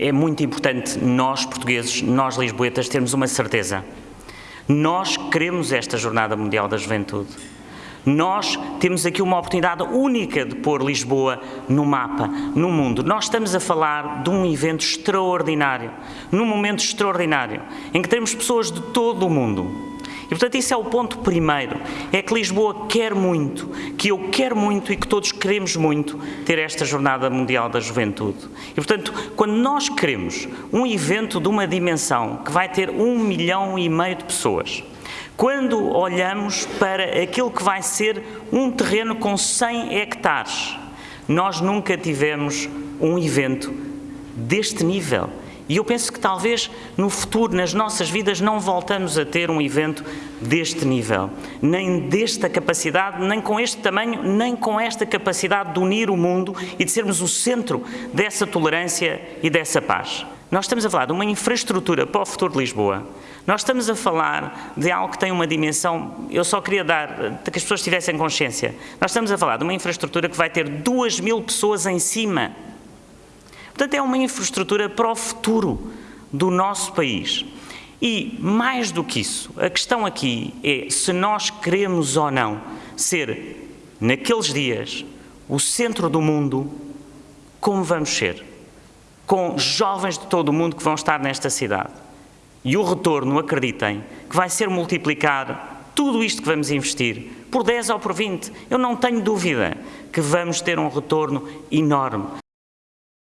é muito importante nós, portugueses, nós lisboetas, termos uma certeza. Nós queremos esta Jornada Mundial da Juventude. Nós temos aqui uma oportunidade única de pôr Lisboa no mapa, no mundo. Nós estamos a falar de um evento extraordinário, num momento extraordinário, em que temos pessoas de todo o mundo e, portanto, isso é o ponto primeiro, é que Lisboa quer muito, que eu quero muito e que todos queremos muito ter esta Jornada Mundial da Juventude. E, portanto, quando nós queremos um evento de uma dimensão que vai ter um milhão e meio de pessoas, quando olhamos para aquilo que vai ser um terreno com 100 hectares, nós nunca tivemos um evento deste nível. E eu penso que talvez no futuro, nas nossas vidas, não voltamos a ter um evento deste nível, nem desta capacidade, nem com este tamanho, nem com esta capacidade de unir o mundo e de sermos o centro dessa tolerância e dessa paz. Nós estamos a falar de uma infraestrutura para o futuro de Lisboa. Nós estamos a falar de algo que tem uma dimensão, eu só queria dar, que as pessoas tivessem consciência. Nós estamos a falar de uma infraestrutura que vai ter duas mil pessoas em cima Portanto, é uma infraestrutura para o futuro do nosso país. E, mais do que isso, a questão aqui é se nós queremos ou não ser, naqueles dias, o centro do mundo, como vamos ser? Com jovens de todo o mundo que vão estar nesta cidade. E o retorno, acreditem, que vai ser multiplicar tudo isto que vamos investir, por 10 ou por 20. Eu não tenho dúvida que vamos ter um retorno enorme.